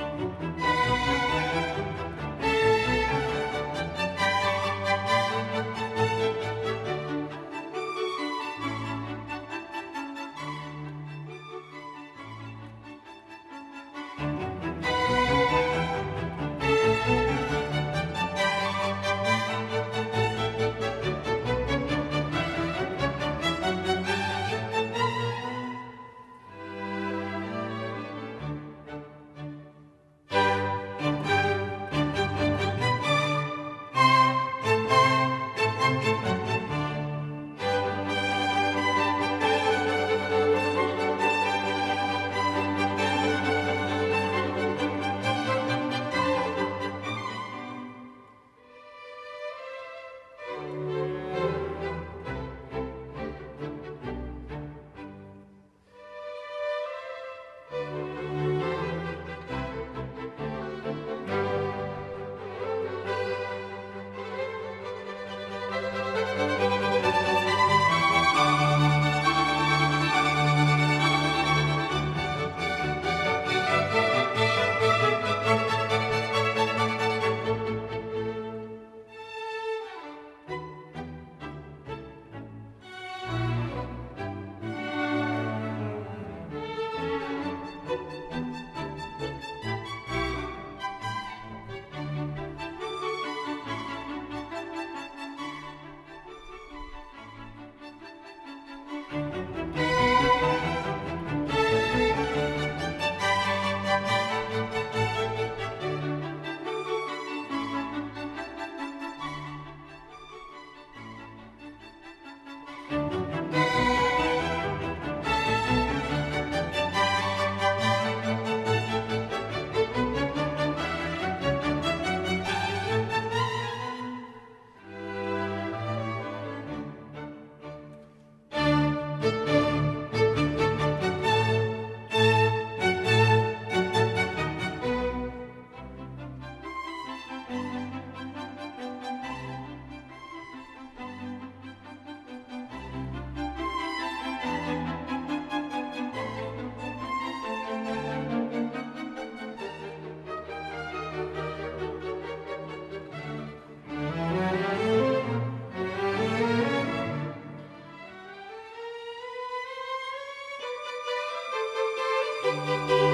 Música Música